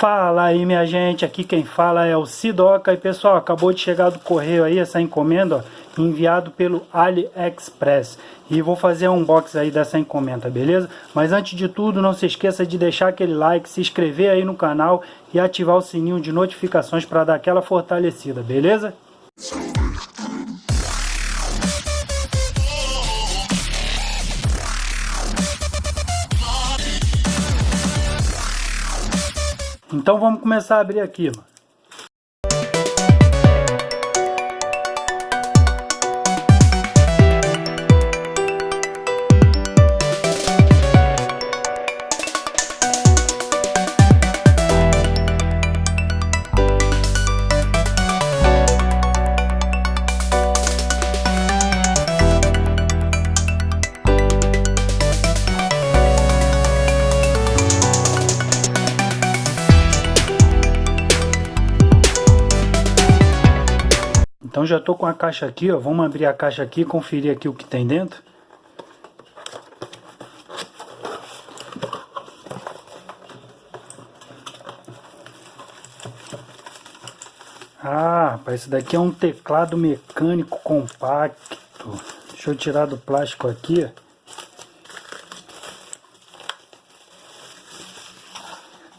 Fala aí minha gente, aqui quem fala é o Sidoca e pessoal, acabou de chegar do correio aí essa encomenda, ó, enviado pelo AliExpress e vou fazer um unboxing aí dessa encomenda, beleza? Mas antes de tudo, não se esqueça de deixar aquele like, se inscrever aí no canal e ativar o sininho de notificações para dar aquela fortalecida, beleza? Então vamos começar a abrir aqui, mano. Então já estou com a caixa aqui, ó. Vamos abrir a caixa aqui e conferir aqui o que tem dentro. Ah, rapaz, esse daqui é um teclado mecânico compacto. Deixa eu tirar do plástico aqui.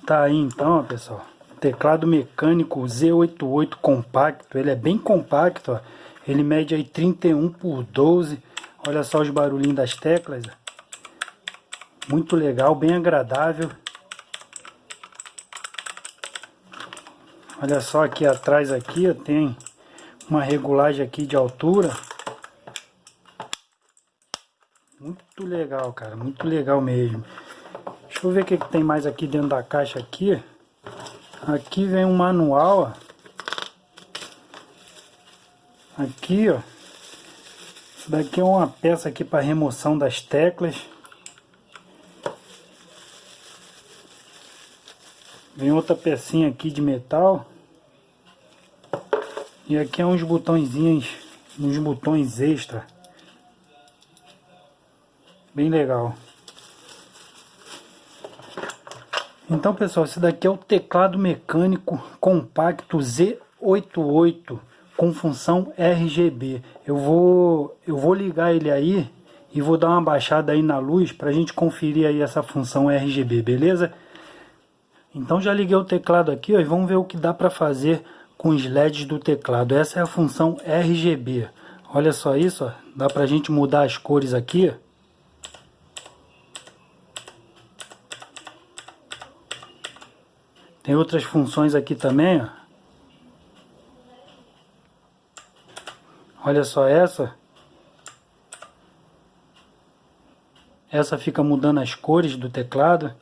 Tá aí então, ó, pessoal. Teclado mecânico Z88 compacto, ele é bem compacto, ó. ele mede aí 31 por 12, olha só os barulhinhos das teclas, muito legal, bem agradável. Olha só aqui atrás aqui, ó, tem uma regulagem aqui de altura. Muito legal, cara, muito legal mesmo. Deixa eu ver o que, que tem mais aqui dentro da caixa aqui. Aqui vem um manual, ó. Aqui, ó. Isso daqui é uma peça aqui para remoção das teclas. Vem outra pecinha aqui de metal. E aqui é uns botõezinhos, uns botões extra. Bem legal. Então pessoal, esse daqui é o teclado mecânico compacto Z88 com função RGB. Eu vou, eu vou ligar ele aí e vou dar uma baixada aí na luz para a gente conferir aí essa função RGB, beleza? Então já liguei o teclado aqui ó, e vamos ver o que dá para fazer com os LEDs do teclado. Essa é a função RGB. Olha só isso, ó. dá para a gente mudar as cores aqui. Tem outras funções aqui também, ó. Olha só essa. Essa fica mudando as cores do teclado.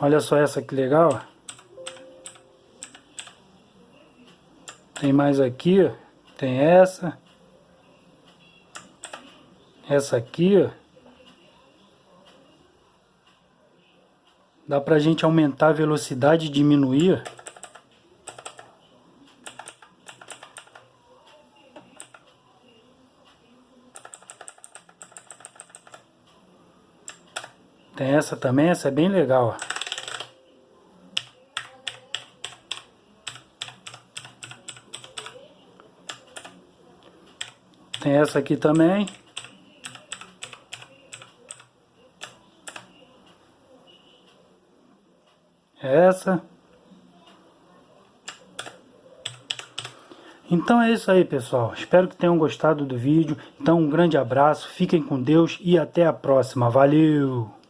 Olha só essa que legal. Tem mais aqui. Tem essa. Essa aqui, ó. Dá pra gente aumentar a velocidade e diminuir. Tem essa também, essa é bem legal. Tem essa aqui também. Essa. Então é isso aí, pessoal. Espero que tenham gostado do vídeo. Então um grande abraço, fiquem com Deus e até a próxima. Valeu!